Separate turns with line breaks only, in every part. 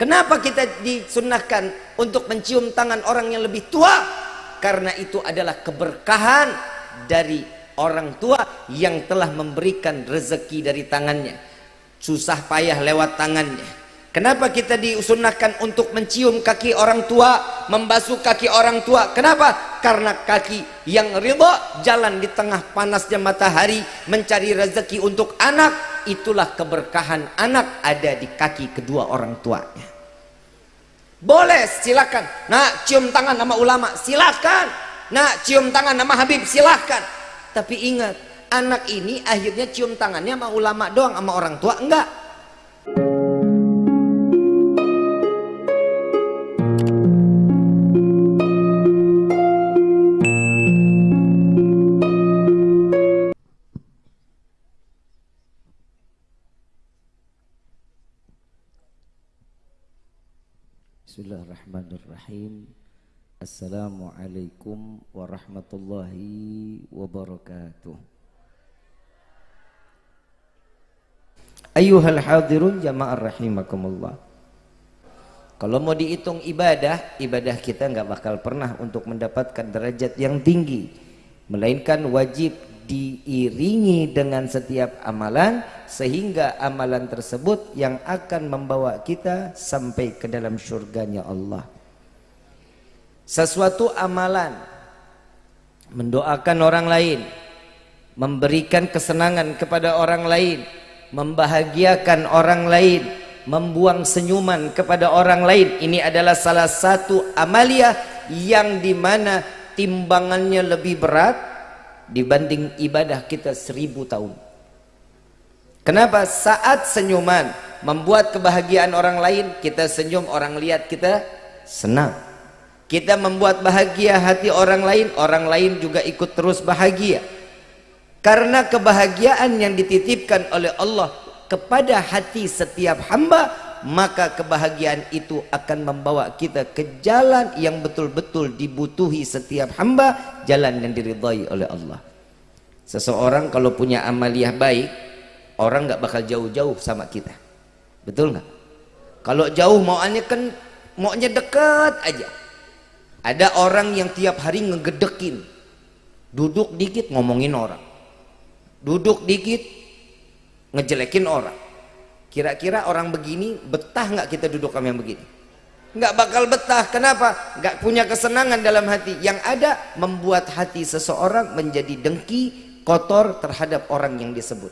Kenapa kita disunahkan untuk mencium tangan orang yang lebih tua? Karena itu adalah keberkahan dari orang tua yang telah memberikan rezeki dari tangannya. Susah payah lewat tangannya. Kenapa kita disunahkan untuk mencium kaki orang tua, membasuh kaki orang tua? Kenapa? Karena kaki yang ridha jalan di tengah panasnya matahari mencari rezeki untuk anak itulah keberkahan anak ada di kaki kedua orang tuanya boleh silakan. Nak cium tangan nama ulama silakan. Nak cium tangan nama Habib silakan. Tapi ingat anak ini akhirnya cium tangannya sama ulama doang sama orang tua enggak
Bismillahirrahmanirrahim. Assalamualaikum warahmatullahi wabarakatuh.
Ayuhal hadirun jama'ar rahimakumullah. Kalau mau dihitung ibadah Ibadah kita nggak bakal pernah untuk mendapatkan derajat yang tinggi. Melainkan wajib diiringi dengan setiap amalan sehingga amalan tersebut yang akan membawa kita sampai ke dalam surganya Allah. Sesuatu amalan mendoakan orang lain memberikan kesenangan kepada orang lain membahagiakan orang lain membuang senyuman kepada orang lain ini adalah salah satu amalia yang di mana timbangannya lebih berat dibanding ibadah kita seribu tahun kenapa saat senyuman membuat kebahagiaan orang lain kita senyum orang lihat kita senang. Kita membuat bahagia hati orang lain orang lain juga ikut terus bahagia. Karena kebahagiaan yang dititipkan oleh Allah kepada hati setiap hamba maka kebahagiaan itu akan membawa kita ke jalan yang betul-betul dibutuhi setiap hamba jalan yang diridhai oleh Allah. Seseorang kalau punya amaliah baik orang nggak bakal jauh-jauh sama kita betul nggak kalau jauh mauannya kan maunya dekat aja ada orang yang tiap hari ngegedekin duduk dikit ngomongin orang duduk dikit ngejelekin orang Kira-kira orang begini betah nggak kita duduk kami yang begini? Nggak bakal betah. Kenapa? Nggak punya kesenangan dalam hati. Yang ada membuat hati seseorang menjadi dengki, kotor terhadap orang yang disebut.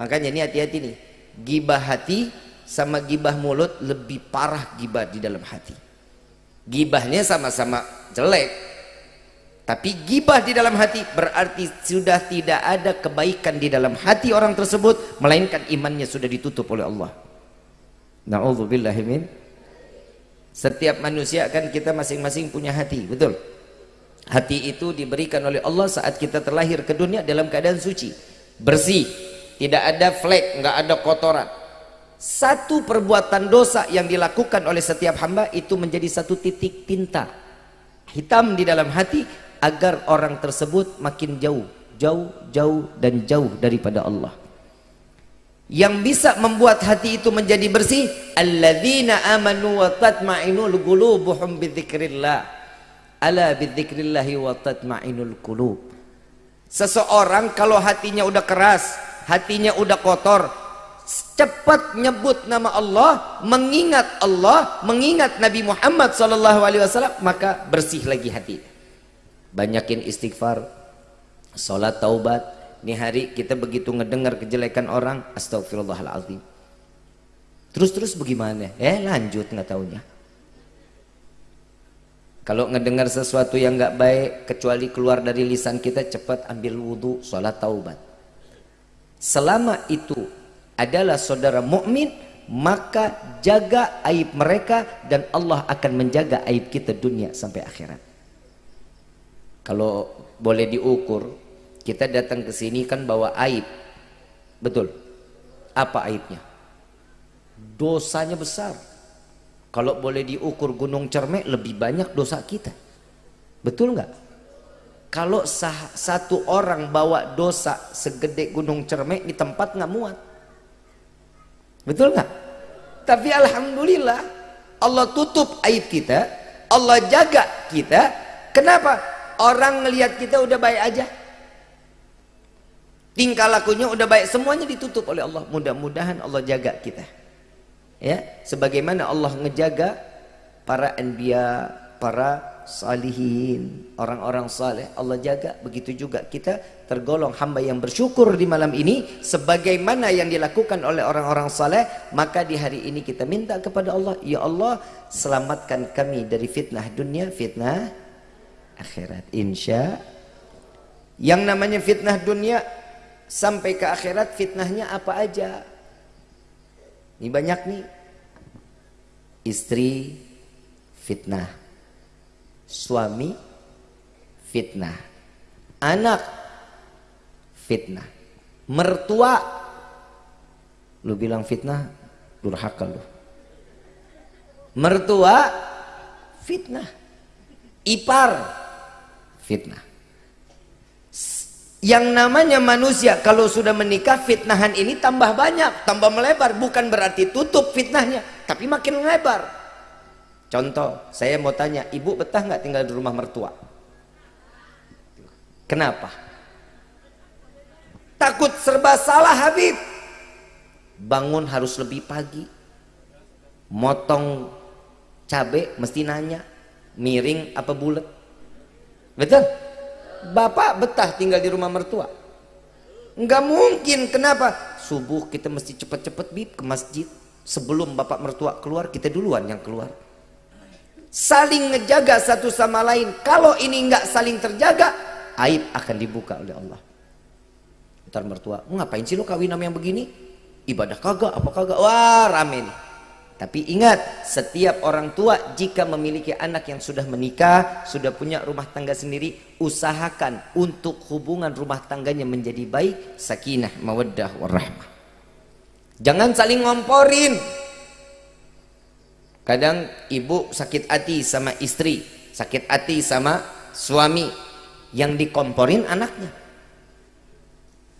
Makanya ini hati-hati nih. Gibah hati sama gibah mulut lebih parah gibah di dalam hati. Gibahnya sama-sama jelek, tapi gibah di dalam hati berarti sudah tidak ada kebaikan di dalam hati orang tersebut melainkan imannya sudah ditutup oleh Allah. Nauzubillahimin. Setiap manusia kan kita masing-masing punya hati, betul? Hati itu diberikan oleh Allah saat kita terlahir ke dunia dalam keadaan suci, bersih, tidak ada flek, nggak ada kotoran. Satu perbuatan dosa yang dilakukan oleh setiap hamba itu menjadi satu titik tinta hitam di dalam hati agar orang tersebut makin jauh jauh jauh dan jauh daripada Allah. Yang bisa membuat hati itu menjadi bersih alladzina amanu wa tatma'inul qulubuhum bidzikrillah. Ala bidzikrillahi wa tatma'inul qulub seseorang kalau hatinya udah keras hatinya udah kotor. Cepat nyebut nama Allah mengingat Allah mengingat Nabi Muhammad SAW maka bersih lagi hati. Banyakin istighfar sholat taubat. Ini hari kita begitu ngedengar kejelekan orang astagfirullahaladzim. Terus-terus bagaimana? Eh lanjut nggak taunya. Kalau ngedengar sesuatu yang nggak baik kecuali keluar dari lisan kita cepat ambil wudhu sholat taubat selama itu adalah saudara mukmin maka jaga aib mereka dan Allah akan menjaga aib kita dunia sampai akhirat. Kalau boleh diukur kita datang ke sini kan bawa aib. Betul? Apa aibnya? Dosanya besar. Kalau boleh diukur gunung cermek lebih banyak dosa kita. Betul nggak kalau satu orang bawa dosa segede gunung cermek di tempat nggak muat betul nggak Tapi alhamdulillah Allah tutup aib kita, Allah jaga kita. Kenapa? Orang ngelihat kita udah baik aja. Tingkah lakunya udah baik, semuanya ditutup oleh Allah. Mudah-mudahan Allah jaga kita. Ya, sebagaimana Allah ngejaga para anbiya, para salihin, orang-orang saleh Allah jaga. Begitu juga kita tergolong hamba yang bersyukur di malam ini sebagaimana yang dilakukan oleh orang-orang saleh, maka di hari ini kita minta kepada Allah, ya Allah, selamatkan kami dari fitnah dunia, fitnah akhirat. Insya yang namanya fitnah dunia sampai ke akhirat fitnahnya apa aja? Ini banyak nih. Istri fitnah suami fitnah. Anak fitnah. Mertua lu bilang fitnah durhaka lu. Mertua fitnah. Ipar fitnah. Yang namanya manusia kalau sudah menikah fitnahan ini tambah banyak tambah melebar. Bukan berarti tutup fitnahnya tapi makin melebar Contoh, saya mau tanya, ibu betah nggak tinggal di rumah mertua? Kenapa? Takut serba salah Habib. Bangun harus lebih pagi. Motong cabai mesti nanya, miring apa bulat? Betul? Bapak betah tinggal di rumah mertua? Enggak mungkin, kenapa? Subuh kita mesti cepet-cepet bib ke masjid. Sebelum bapak mertua keluar, kita duluan yang keluar saling ngejaga satu sama lain. Kalau ini nggak saling terjaga aib akan dibuka oleh Allah. Ntar mertua ngapain sih lo kawin sama yang begini? Ibadah kagak apa kagak? Wah rame nih. Tapi ingat setiap orang tua jika memiliki anak yang sudah menikah sudah punya rumah tangga sendiri usahakan untuk hubungan rumah tangganya menjadi baik sakinah mawaddah warahmah. Jangan saling ngomporin Kadang ibu sakit hati sama istri, sakit hati sama suami yang dikomporin anaknya.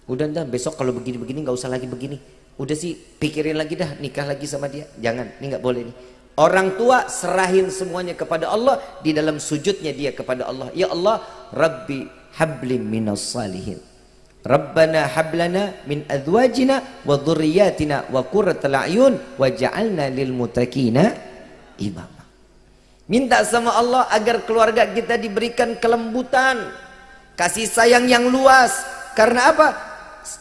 Udah dah besok kalau begini-begini nggak usah lagi begini. Udah sih pikirin lagi dah nikah lagi sama dia. Jangan, ini nggak boleh nih. Orang tua serahin semuanya kepada Allah di dalam sujudnya dia kepada Allah. Ya Allah, Rabbi hablim minas salihin. Rabbana hablana min azwajina wa dhurriyyatina wa qurratal a'yun waj'alna lil muttaqina imam. Minta sama Allah agar keluarga kita diberikan kelembutan, kasih sayang yang luas. Karena apa?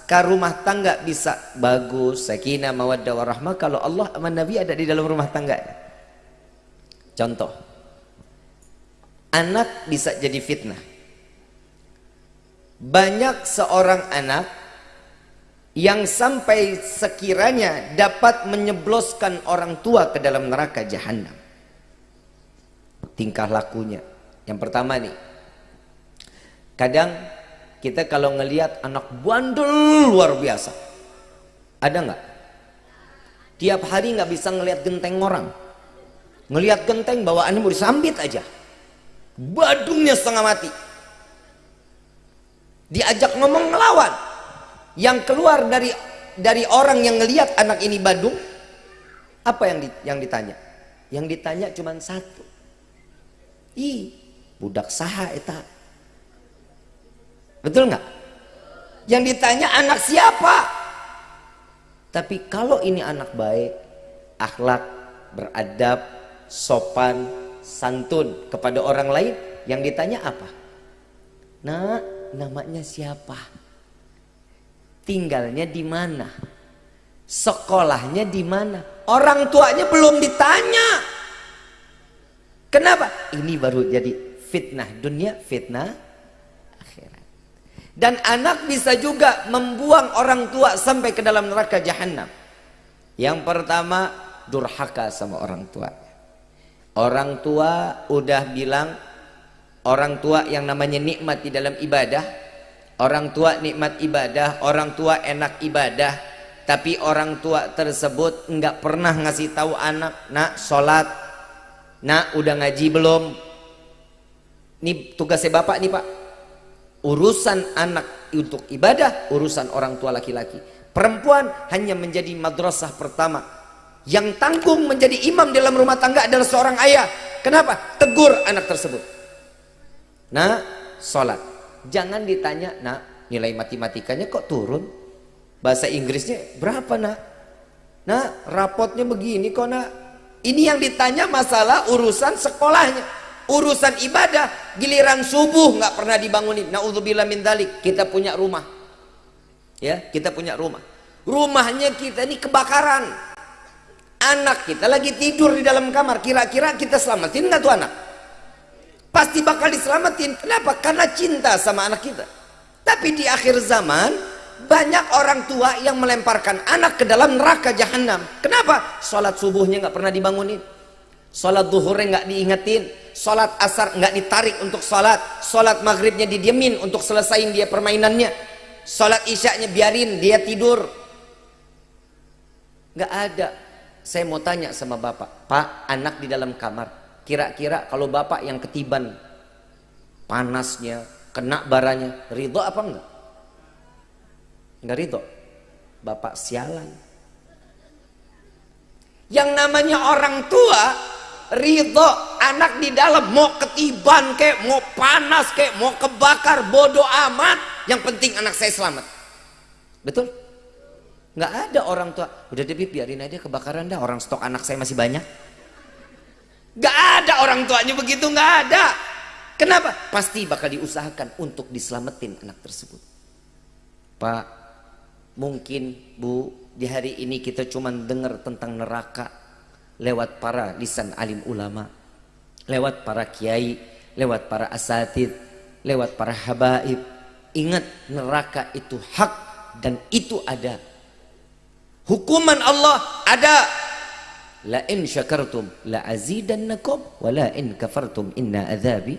Ke rumah tangga bisa bagus, sakinah, mawaddah, warahmah kalau Allah sama Nabi ada di dalam rumah tangga. Contoh. Anak bisa jadi fitnah. Banyak seorang anak yang sampai sekiranya dapat menyebloskan orang tua ke dalam neraka jahanam. Tingkah lakunya. Yang pertama nih. Kadang kita kalau ngelihat anak bandel luar biasa. Ada nggak? Tiap hari nggak bisa ngelihat genteng orang. Ngelihat genteng bawaannya mau disambit aja. Badungnya setengah mati. Diajak ngomong ngelawan yang keluar dari dari orang yang ngelihat anak ini Badung apa yang di, yang ditanya? Yang ditanya cuma satu. I budak saha eta. Betul nggak? Yang ditanya anak siapa? Tapi kalau ini anak baik akhlak beradab sopan santun kepada orang lain yang ditanya apa? Nah namanya siapa tinggalnya di mana, sekolahnya di mana. Orang tuanya belum ditanya. Kenapa? Ini baru jadi fitnah dunia, fitnah akhirat. Dan anak bisa juga membuang orang tua sampai ke dalam neraka jahanam. Yang pertama, durhaka sama orang tua. Orang tua udah bilang orang tua yang namanya nikmat di dalam ibadah Orang tua nikmat ibadah, orang tua enak ibadah, tapi orang tua tersebut enggak pernah ngasih tahu anak, nak sholat, nak udah ngaji belum? Ini tugasnya bapak nih pak. Urusan anak untuk ibadah, urusan orang tua laki-laki. Perempuan hanya menjadi madrasah pertama Yang tanggung menjadi imam dalam rumah tangga adalah seorang ayah. Kenapa? Tegur anak tersebut. Nah, sholat. Jangan ditanya, nak, nilai matematikanya kok turun? Bahasa Inggrisnya berapa, nak? Nah, rapotnya begini kok, nak. Ini yang ditanya masalah urusan sekolahnya. Urusan ibadah, giliran subuh nggak pernah dibangunin. Nauzubillah min dalik. Kita punya rumah. Ya, kita punya rumah. Rumahnya kita ini kebakaran. Anak kita lagi tidur di dalam kamar. Kira-kira kita selamatin nggak tuh anak? Pasti bakal diselamatin. Kenapa? Karena cinta sama anak kita. Tapi di akhir zaman banyak orang tua yang melemparkan anak ke dalam neraka jahanam. Kenapa? Salat subuhnya nggak pernah dibangunin. Salat duhurnya nggak diingetin. Salat asar nggak ditarik untuk salat. Salat maghribnya didiemin untuk selesaiin dia permainannya. Salat isyaknya biarin dia tidur. Nggak ada saya mau tanya sama bapak, Pak, anak di dalam kamar, kira-kira kalau bapak yang ketiban panasnya, kena baranya, ridho apa enggak? Enggak ridho. Bapak sialan. Yang namanya orang tua, ridho anak di dalam mau ketiban kek, mau panas kek, mau kebakar, bodoh amat. Yang penting anak saya selamat. Betul? nggak ada orang tua udah deh biarin aja kebakaran dah orang stok anak saya masih banyak nggak ada orang tuanya begitu nggak ada. Kenapa? Pasti bakal diusahakan untuk diselamatin anak tersebut. Pak mungkin bu di hari ini kita cuma dengar tentang neraka lewat para lisan alim ulama lewat para kiai lewat para asatid lewat para habaib. Ingat neraka itu hak dan itu ada. Hukuman Allah ada. La in syakartum la azidannakum wa la in kafartum inna adzabi.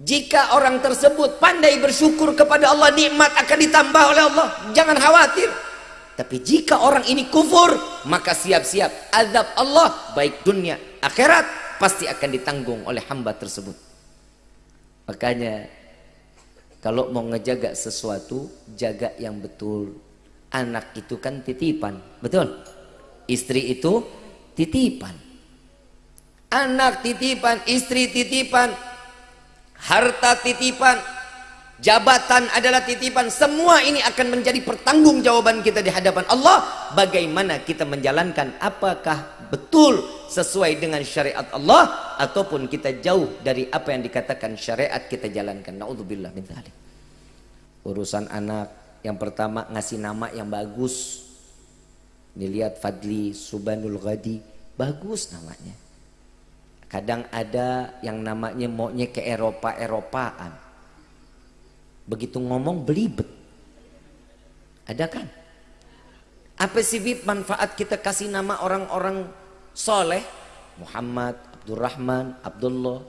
Jika orang tersebut pandai bersyukur kepada Allah, nikmat akan ditambah oleh Allah. Jangan khawatir. Tapi jika orang ini kufur, maka siap-siap azab Allah baik dunia akhirat pasti akan ditanggung oleh hamba tersebut. Makanya kalau mau ngejaga sesuatu, jaga yang betul anak itu kan titipan betul istri itu titipan. Anak titipan istri titipan harta titipan jabatan adalah titipan. Semua ini akan menjadi pertanggungjawaban kita di hadapan Allah. Bagaimana kita menjalankan? Apakah betul sesuai dengan syariat Allah? Ataupun kita jauh dari apa yang dikatakan syariat kita jalankan? Naudzubillah min urusan anak yang pertama ngasih nama yang bagus. Dilihat Fadli Subanul Ghadi, bagus namanya. Kadang ada yang namanya maunya ke Eropa-Eropaan. Begitu ngomong belibet. Ada kan? Apa sih Bib manfaat kita kasih nama orang-orang soleh? Muhammad, Abdurrahman, Abdullah.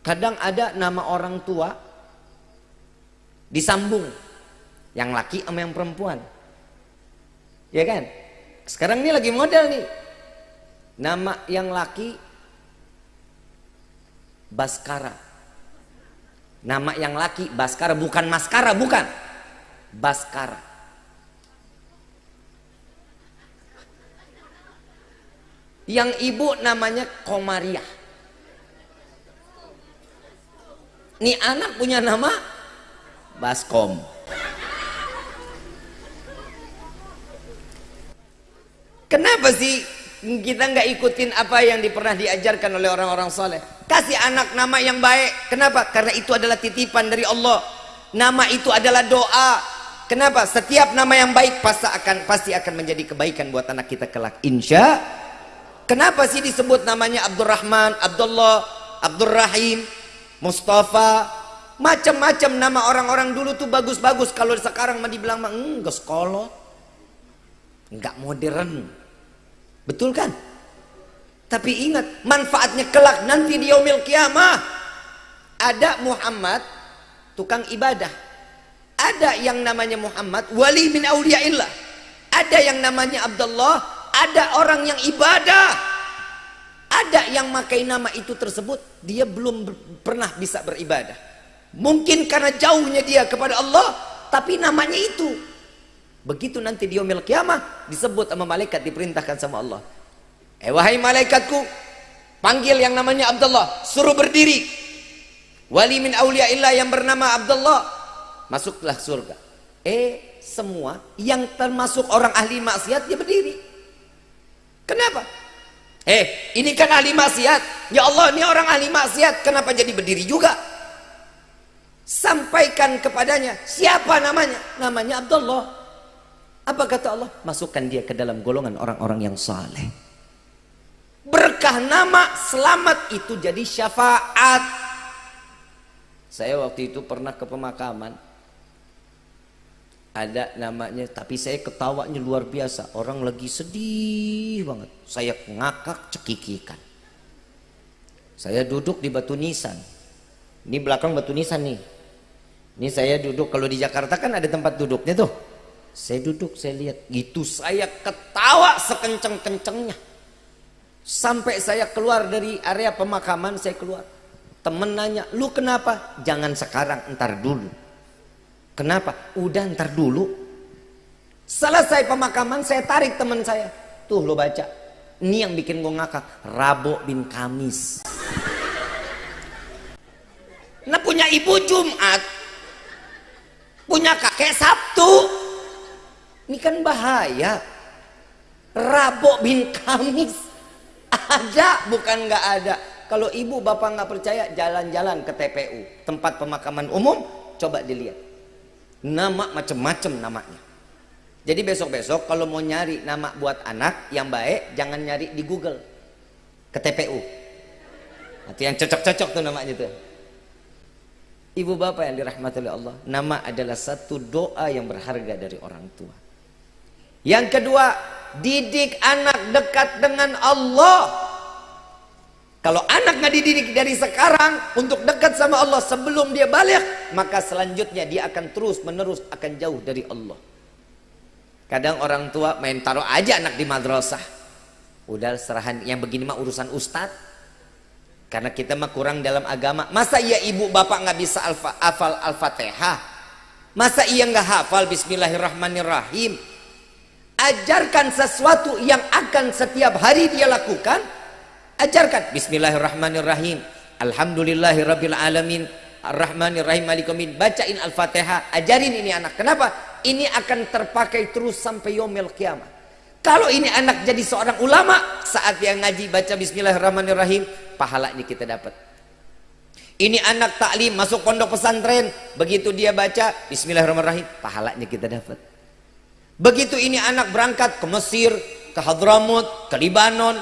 Kadang ada nama orang tua disambung yang laki sama yang perempuan. Ya kan? Sekarang ini lagi model nih. Nama yang laki Baskara. Nama yang laki Baskara bukan Maskara, bukan. Baskara. Yang ibu namanya Komariah. Nih anak punya nama Baskom. Sih kita nggak ikutin apa yang pernah diajarkan oleh orang-orang soleh? Kasih anak nama yang baik. Kenapa? Karena itu adalah titipan dari Allah. Nama itu adalah doa. Kenapa? Setiap nama yang baik pasti akan pasti akan menjadi kebaikan buat anak kita kelak. Insya. Kenapa sih disebut namanya Abdurrahman, Abdullah, Abdurrahim, Mustafa, macam-macam nama orang-orang dulu tuh bagus-bagus. Kalau sekarang mah dibilang enggak sekolah, enggak modern. Betul kan? Tapi ingat, manfaatnya kelak nanti di yaumil kiamah. Ada Muhammad, tukang ibadah. Ada yang namanya Muhammad, wali min awliyaillah. Ada yang namanya Abdullah, ada orang yang ibadah. Ada yang makai nama itu tersebut, dia belum pernah bisa beribadah. Mungkin karena jauhnya dia kepada Allah, tapi namanya itu. Begitu nanti di yaumil kiamah disebut sama malaikat diperintahkan sama Allah. Eh wahai malaikatku, panggil yang namanya Abdullah, suruh berdiri. Wali min yang bernama Abdullah, masuklah surga. Eh semua yang termasuk orang ahli maksiat dia berdiri. Kenapa? Eh, ini kan ahli maksiat. Ya Allah, ini orang ahli maksiat, kenapa jadi berdiri juga? Sampaikan kepadanya, siapa namanya? Namanya Abdullah. Apa kata Allah? Masukkan dia ke dalam golongan orang-orang yang saleh. Berkah nama selamat itu jadi syafaat. Saya waktu itu pernah ke pemakaman. Ada namanya, tapi saya ketawanya luar biasa. Orang lagi sedih banget. Saya ngakak cekikikan. Saya duduk di batu nisan. Ini belakang batu nisan nih. Ini saya duduk, kalau di Jakarta kan ada tempat duduknya tuh. Saya duduk, saya lihat. Gitu saya ketawa sekenceng-kencengnya. Sampai saya keluar dari area pemakaman, saya keluar. Temen nanya, lu kenapa? Jangan sekarang, ntar dulu. Kenapa? Udah ntar dulu. Selesai pemakaman, saya tarik teman saya. Tuh lo baca. Ini yang bikin gue ngakak. Rabo bin Kamis. Nah punya ibu Jumat. Punya kakek Sabtu. Ini kan bahaya. Rabo bin Kamis. Ada bukan nggak ada. Kalau ibu bapak nggak percaya jalan-jalan ke TPU. Tempat pemakaman umum. Coba dilihat Nama macam-macam namanya. Jadi besok-besok kalau mau nyari nama buat anak yang baik, jangan nyari di Google. Ke TPU. Itu yang cocok-cocok tuh namanya tuh. Ibu bapak yang dirahmati oleh Allah, nama adalah satu doa yang berharga dari orang tua. Yang kedua, didik anak dekat dengan Allah. Kalau anak nggak dididik dari sekarang untuk dekat sama Allah sebelum dia balik, maka selanjutnya dia akan terus menerus akan jauh dari Allah. Kadang orang tua main taruh aja anak di madrasah. Udah serahan yang begini mah urusan ustadz. Karena kita mah kurang dalam agama. Masa iya ibu bapak nggak bisa alfa, hafal al-fatihah? Masa iya nggak hafal Bismillahirrahmanirrahim? Ajarkan sesuatu yang akan setiap hari dia lakukan ajarkan. Bismillahirrahmanirrahim. Alhamdulillahirabbil alamin. Arrahmanirrahim. Malikumin bacain al-fatihah. Ajarin ini anak. Kenapa? Ini akan terpakai terus sampai yomil kiamat. Kalau ini anak jadi seorang ulama saat dia ngaji baca bismillahirrahmanirrahim pahalanya kita dapat. Ini anak taklim masuk pondok pesantren begitu dia baca bismillahirrahmanirrahim pahalanya kita dapat begitu ini anak berangkat ke Mesir ke Hadramut ke Libanon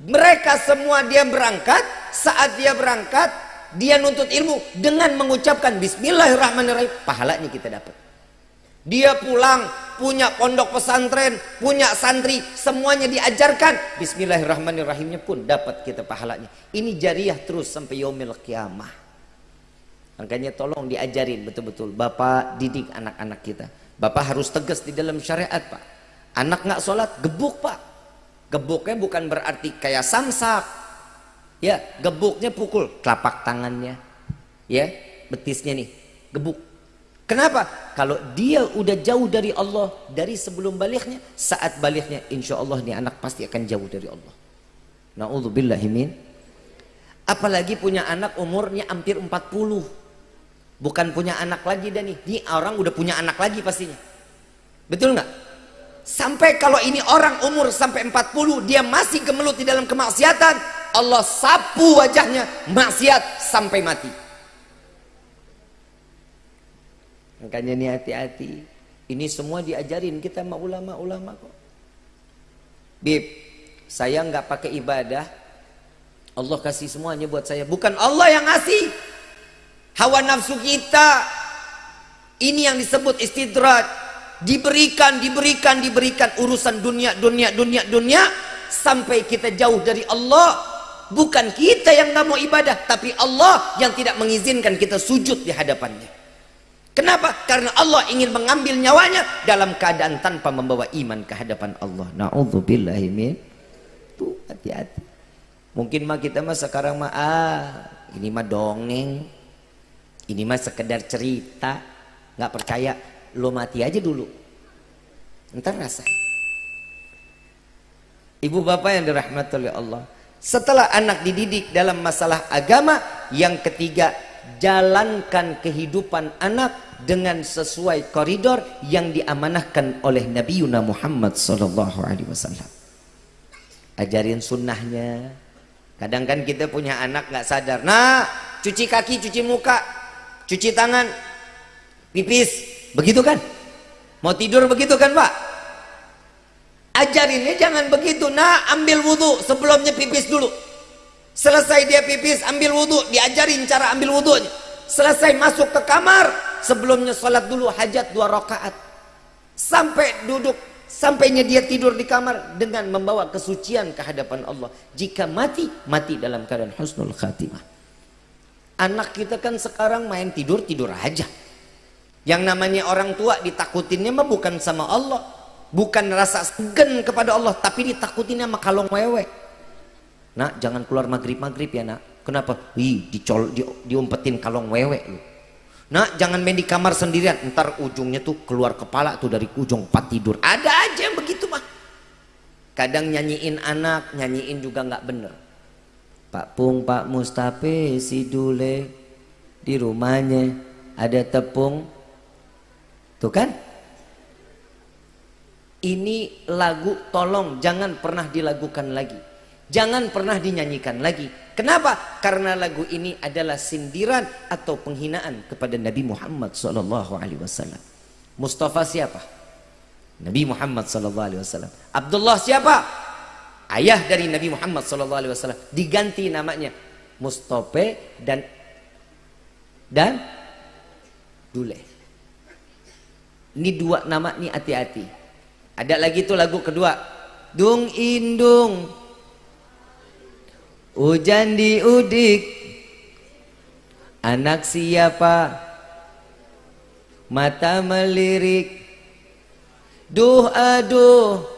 mereka semua dia berangkat, saat dia berangkat, dia nuntut ilmu dengan mengucapkan bismillahirrahmanirrahim, pahalanya kita dapat. Dia pulang punya pondok pesantren, punya santri, semuanya diajarkan. Bismillahirrahmanirrahimnya pun dapat kita pahalanya. Ini jariah terus sampai yaumil kiamah. Makanya tolong diajarin betul-betul. Bapak didik anak-anak kita. Bapak harus tegas di dalam syariat Pak. Anak nggak sholat, gebuk Pak. Gebuknya bukan berarti kayak samsak. Ya, gebuknya pukul telapak tangannya. Ya, betisnya nih, gebuk. Kenapa? Kalau dia udah jauh dari Allah dari sebelum baliknya, saat baliknya insya Allah nih anak pasti akan jauh dari Allah. Na'udzubillahimin. Apalagi punya anak umurnya hampir 40. Bukan punya anak lagi dan. Ini orang udah punya anak lagi pastinya. Betul nggak? Sampai kalau ini orang umur sampai 40 dia masih gemelut di dalam kemaksiatan, Allah sapu wajahnya maksiat sampai mati. Makanya ini hati-hati. Ini semua diajarin kita sama ulama-ulama kok. Bib, saya nggak pakai ibadah. Allah kasih semuanya buat saya. Bukan Allah yang ngasih. Hawa nafsu kita. Ini yang disebut istidraj diberikan, diberikan, diberikan urusan dunia, dunia, dunia, dunia sampai kita jauh dari Allah. Bukan kita yang nggak mau ibadah, tapi Allah yang tidak mengizinkan kita sujud di hadapannya. Kenapa? Karena Allah ingin mengambil nyawanya dalam keadaan tanpa membawa iman ke hadapan Allah. Nauzubillahimin. Tuh hati-hati. Mungkin mah kita mah sekarang mah ah, ini mah dongeng. Ini mah sekedar cerita, nggak percaya lo mati aja dulu Entar rasa. Ibu bapak yang dirahmati oleh Allah. Setelah anak dididik dalam masalah agama, yang ketiga jalankan kehidupan anak dengan sesuai koridor yang diamanahkan oleh Nabi Yuna Muhammad sallallahu alaihi wasallam. Ajarin sunnahnya. Kadang kan kita punya anak nggak sadar. Nah, cuci kaki, cuci muka, cuci tangan, pipis, begitu kan? Mau tidur begitu kan, Pak? ajarinnya jangan begitu. Nah ambil wudhu sebelumnya pipis dulu. Selesai dia pipis ambil wudhu diajarin cara ambil wudhunya selesai masuk ke kamar sebelumnya sholat dulu hajat dua rakaat. Sampai duduk sampainya dia tidur di kamar dengan membawa kesucian ke hadapan Allah. Jika mati mati dalam keadaan husnul khatimah anak kita kan sekarang main tidur tidur aja. Yang namanya orang tua ditakutinnya mah bukan sama Allah. Bukan rasa segan kepada Allah tapi ditakutin sama kalong wewe. Nak jangan keluar maghrib-maghrib ya nak. Kenapa? Ih, dicol, di, diumpetin kalong wewe lu. Nak jangan main di kamar sendirian. Ntar ujungnya tuh keluar kepala tuh dari ujung empat tidur. Ada aja yang begitu mah. Kadang nyanyiin anak nyanyiin juga nggak bener Pak Pung, Pak Mustafe, si Dule di rumahnya ada tepung. Tuh kan? Ini lagu tolong jangan pernah dilagukan lagi. Jangan pernah dinyanyikan lagi. Kenapa? Karena lagu ini adalah sindiran atau penghinaan kepada Nabi Muhammad wasallam. Mustafa siapa? Nabi Muhammad wasallam. Abdullah siapa ayah dari Nabi Muhammad wasallam diganti namanya Mustafa dan dan Dule ini dua nama ini hati-hati ada lagi tuh lagu kedua. Dung indung. Hujan di udik. Anak siapa? Mata melirik. Duh aduh.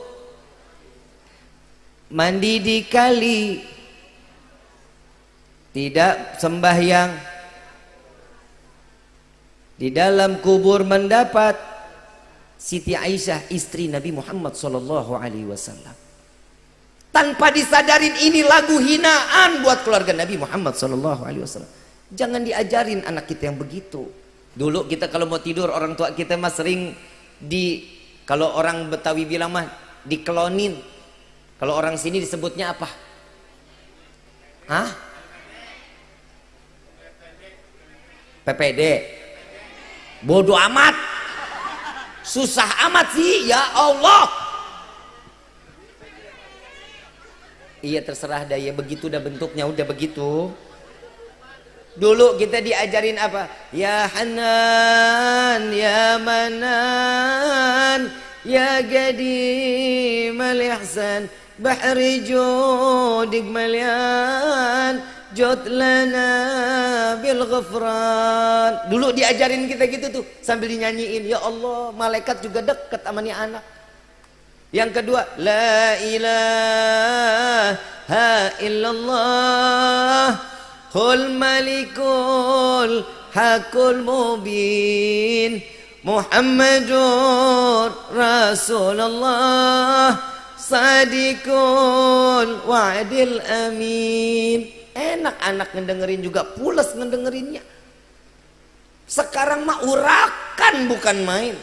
Mandi di kali. Tidak sembahyang. Di dalam kubur mendapat Siti Aisyah istri Nabi Muhammad Sallallahu Alaihi Wasallam. Tanpa disadarin ini lagu hinaan buat keluarga Nabi Muhammad Sallallahu Alaihi Wasallam. Jangan diajarin anak kita yang begitu. Dulu kita kalau mau tidur orang tua kita mah sering di kalau orang Betawi bilang mah dikelonin. Kalau orang sini disebutnya apa? Hah? PPD. Bodoh amat. Susah amat sih. Ya Allah. Iya terserah daya begitu udah bentuknya. Udah begitu. Dulu kita diajarin apa? Ya Hanan ya Manan ya Gadim al-Ihsan bahri judik malian jod lana bil ghafran. Dulu diajarin kita gitu tuh sambil dinyanyiin ya Allah malaikat juga dekat sama nih anak. Yang kedua la ilaha illallah Qul malikul hakul mubin Muhammadur Rasulullah Sadikul wa'dil amin. Enak anak ngedengerin juga pules ngedengerinnya. Sekarang mah urakan bukan main.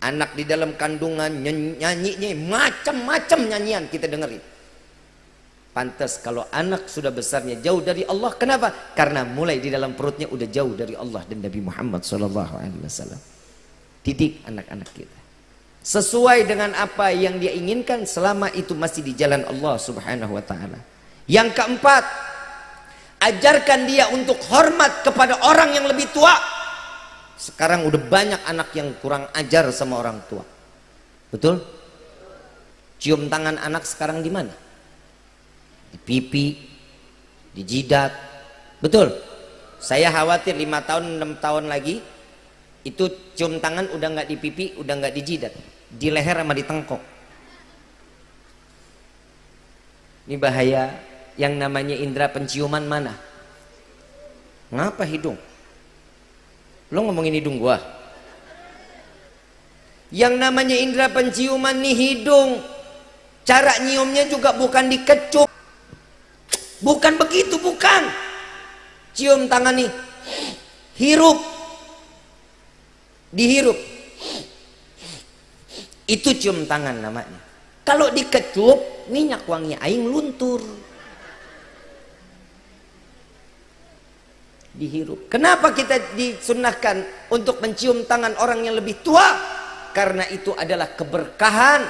Anak di dalam kandungan nyanyinya macam-macam nyanyian kita dengerin. Pantas kalau anak sudah besarnya jauh dari Allah. Kenapa? Karena mulai di dalam perutnya udah jauh dari Allah dan Nabi Muhammad SAW didik anak-anak kita sesuai dengan apa yang dia inginkan selama itu masih di jalan Allah subhanahu wa ta'ala. Yang keempat ajarkan dia untuk hormat kepada orang yang lebih tua. Sekarang udah banyak anak yang kurang ajar sama orang tua. Betul? Cium tangan anak sekarang di mana? Di pipi di jidat. Betul? Saya khawatir lima tahun enam tahun lagi itu cium tangan udah nggak di pipi udah nggak di jidat di leher sama di tengkok ini bahaya yang namanya indera penciuman mana? Ngapa hidung? Lo ngomongin hidung gua? Yang namanya indera penciuman nih hidung. Cara nyiumnya juga bukan dikecup. Bukan begitu, bukan. Cium tangan nih. Hirup. Dihirup. Itu cium tangan namanya. Kalau dikecup, minyak wangi aing luntur. Dihirup. Kenapa kita disunahkan untuk mencium tangan orang yang lebih tua? Karena itu adalah keberkahan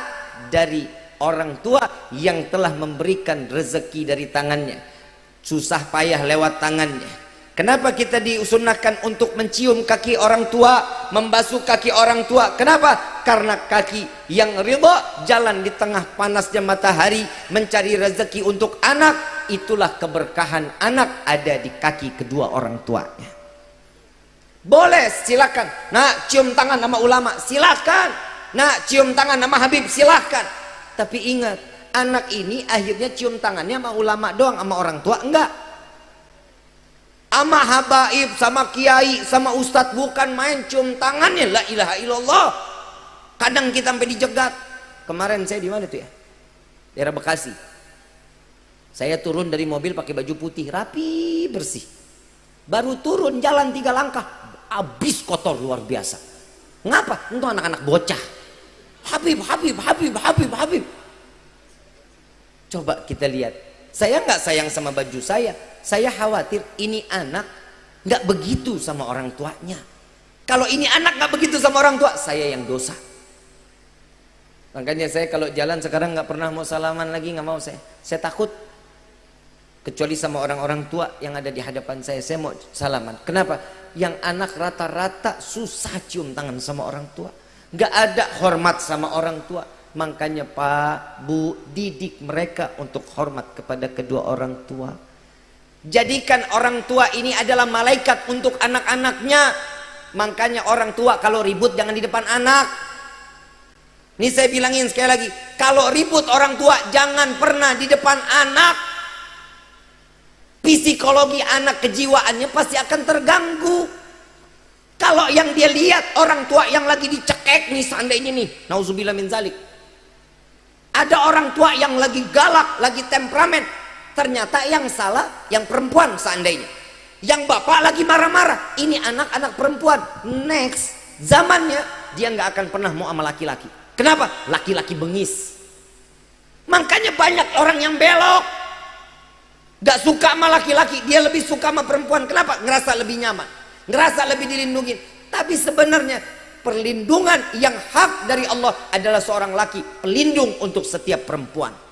dari orang tua yang telah memberikan rezeki dari tangannya. Susah payah lewat tangannya Kenapa kita disunahkan untuk mencium kaki orang tua, membasuh kaki orang tua? Kenapa? Karena kaki yang ridha jalan di tengah panasnya matahari mencari rezeki untuk anak. Itulah keberkahan anak ada di kaki kedua orang tuanya. Boleh, silakan. Nak cium tangan nama ulama, silakan. Nak cium tangan nama Habib, silakan. Tapi ingat, anak ini akhirnya cium tangannya sama ulama doang, sama orang tua enggak sama habaib, sama kiai, sama ustadz bukan main cium tangannya la ilaha illallah kadang kita sampai dijegat. Kemarin saya di mana tuh ya? Daerah Bekasi. Saya turun dari mobil pakai baju putih rapi bersih. Baru turun jalan tiga langkah habis kotor luar biasa. Ngapa? untuk anak-anak bocah. Habib, Habib, Habib, Habib, Habib. Coba kita lihat. Saya nggak sayang sama baju saya. Saya khawatir ini anak nggak begitu sama orang tuanya. Kalau ini anak nggak begitu sama orang tua saya yang dosa makanya saya kalau jalan sekarang nggak pernah mau salaman lagi nggak mau saya. Saya takut. Kecuali sama orang-orang tua yang ada di hadapan saya saya mau salaman. Kenapa? Yang anak rata-rata susah cium tangan sama orang tua. Nggak ada hormat sama orang tua. Makanya pak bu didik mereka untuk hormat kepada kedua orang tua. Jadikan orang tua ini adalah malaikat untuk anak-anaknya. Makanya orang tua kalau ribut jangan di depan anak. Ini saya bilangin sekali lagi, kalau ribut orang tua jangan pernah di depan anak. Psikologi anak kejiwaannya pasti akan terganggu. Kalau yang dia lihat orang tua yang lagi dicekek nih seandainya nih, nauzubillah min zalik. Ada orang tua yang lagi galak, lagi temperamen, ternyata yang salah yang perempuan seandainya yang bapak lagi marah-marah ini anak-anak perempuan next zamannya dia nggak akan pernah mau sama laki-laki kenapa? laki-laki bengis makanya banyak orang yang belok gak suka sama laki-laki dia lebih suka sama perempuan kenapa? ngerasa lebih nyaman ngerasa lebih dilindungi tapi sebenarnya perlindungan yang hak dari Allah adalah seorang laki pelindung untuk setiap perempuan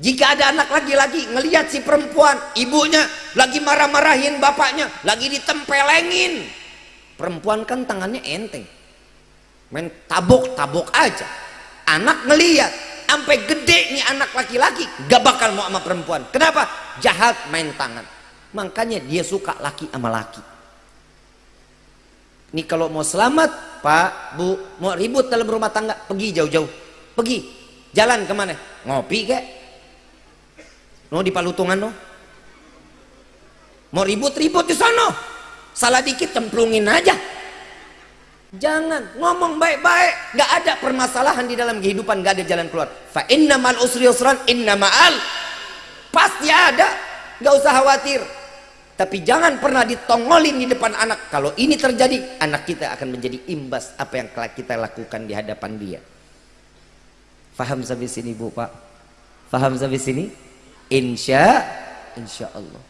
jika ada anak laki-laki ngelihat si perempuan, ibunya lagi marah-marahin bapaknya, lagi ditempelengin. Perempuan kan tangannya enteng. Main tabok-tabok aja. Anak ngelihat, sampai gede nih anak laki-laki, gak bakal mau sama perempuan. Kenapa? Jahat main tangan. Makanya dia suka laki sama laki. Nih kalau mau selamat, Pak, Bu, mau ribut dalam rumah tangga, pergi jauh-jauh. Pergi. Jalan ke mana? Ngopi kek? No di Palutungan no. Mau ribut-ribut di sana. Salah dikit cemplungin aja. Jangan ngomong baik-baik. Gak ada permasalahan di dalam kehidupan. Gak ada jalan keluar. Fa inna mal usri usran inna ma'al. Pasti ada. Gak usah khawatir. Tapi jangan pernah ditongolin di depan anak. Kalau ini terjadi, anak kita akan menjadi imbas apa yang kita lakukan di hadapan dia. Faham sampai sini Bu Pak? Faham sampai sini? insya insya Allah